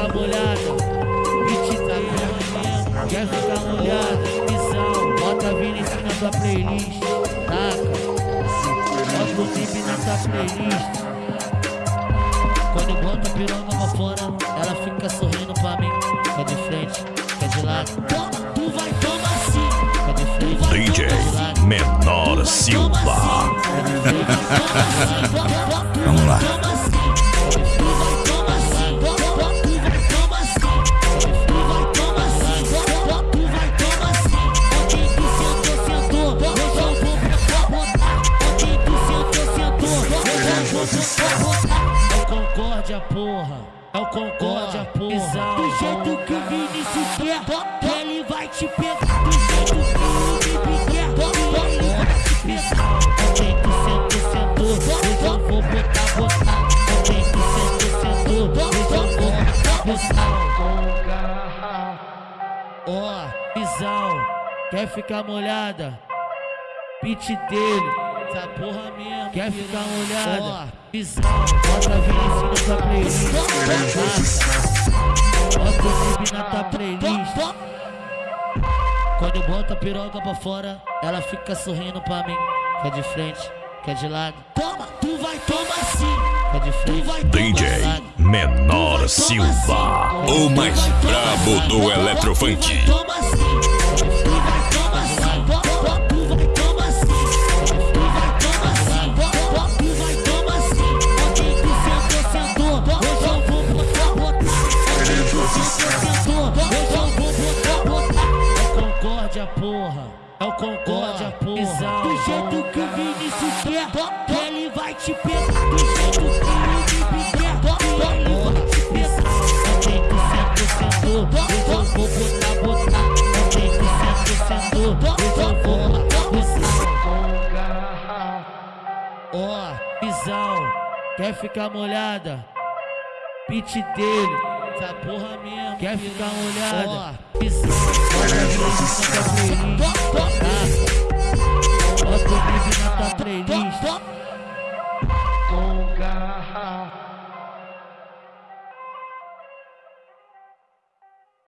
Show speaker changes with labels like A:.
A: ficar molhada? Beat tá Quer ficar molhada? Visão, bota Vinicius na tua playlist. Taca, bota o clipe na tua playlist. Quando eu boto a piroca pra fora, ela fica sorrindo pra mim. Quer de frente, quer de lado. Toma, tu vai tomar sim. Quer de frente,
B: DJ. Menor Silva.
C: Vamos lá.
A: É o Concórdia, porra. É o Concórdia, porra. Do jeito que o Vinícius quer, que ele vai te pegar. Do jeito que o Vinícius quer, que ele vai te pegar. Onde tu sentou, sentou. Eu vou botar, botar. Onde tu sentou, sentou. Eu vou botar, botar. Ó, visão, quer ficar molhada? Beat dele, essa porra mesmo. Quer ficar molhada? Ó, visão, bota Vinicius na tua playlist. Bota o clipe na tua playlist. Quando eu boto a piroca pra fora, ela fica sorrindo pra mim. Quer de frente, quer de lado. Toma, tu vai tomar sim. Quer de frente, tu vai tomar
B: DJ
A: lado.
B: Menor Silva.
D: O mais brabo do Eletrofunk.
A: Toma sim. Concórdia, porra. É o Concórdia, porra. Do jeito que o Vinícius quer, que ele vai te pegar. Do jeito que o Vinícius quer, que ele vai te pegar. Onde tu sentou, sentou. Hoje eu vou botar, botar. Onde tu sentou, sentou. Hoje eu vou botar, botar. Ó, visão, quer ficar molhada? Beat dele, essa porra mesmo. Quer ficar molhada? Ó, visão,